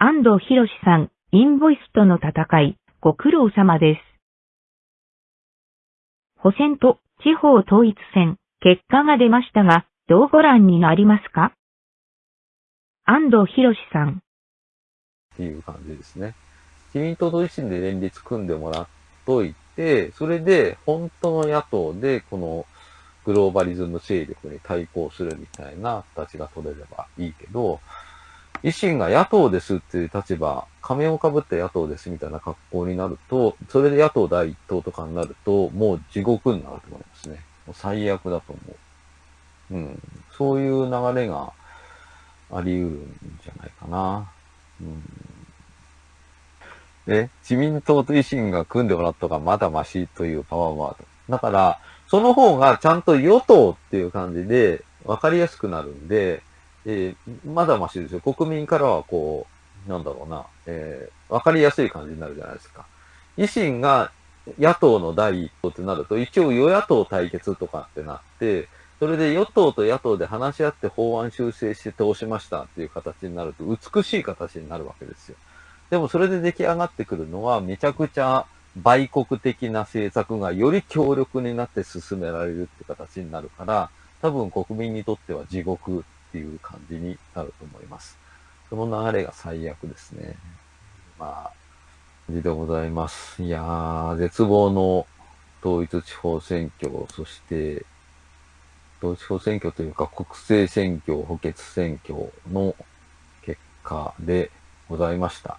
安藤博さん、インボイスとの戦い、ご苦労様です。補選と地方統一選、結果が出ましたが、どうご覧になりますか？安藤博さん。っていう感じですね。自民党と維新で連立組んでもらっといて、それで本当の野党でこのグローバリズム勢力に対抗するみたいな形が取れればいいけど、維新が野党ですっていう立場、仮面をかぶって野党ですみたいな格好になると、それで野党第一党とかになると、もう地獄になると思いますね。もう最悪だと思う。うん。そういう流れがあり得るんじゃないかな。うん。で、自民党と維新が組んでもらった方がまだマシというパワーワード。だから、その方がちゃんと与党っていう感じで分かりやすくなるんで、えー、まだマシですよ。国民からはこう、なんだろうな、えー、分かりやすい感じになるじゃないですか。維新が野党の第一党ってなると、一応与野党対決とかってなって、それで与党と野党で話し合って法案修正して通しましたっていう形になると、美しい形になるわけですよ。でもそれで出来上がってくるのは、めちゃくちゃ売国的な政策がより強力になって進められるって形になるから、多分国民にとっては地獄っていう感じになると思います。その流れが最悪ですね。まあ、感じでございます。いやー、絶望の統一地方選挙、そして、統一地方選挙というか国政選挙、補欠選挙の結果でございました。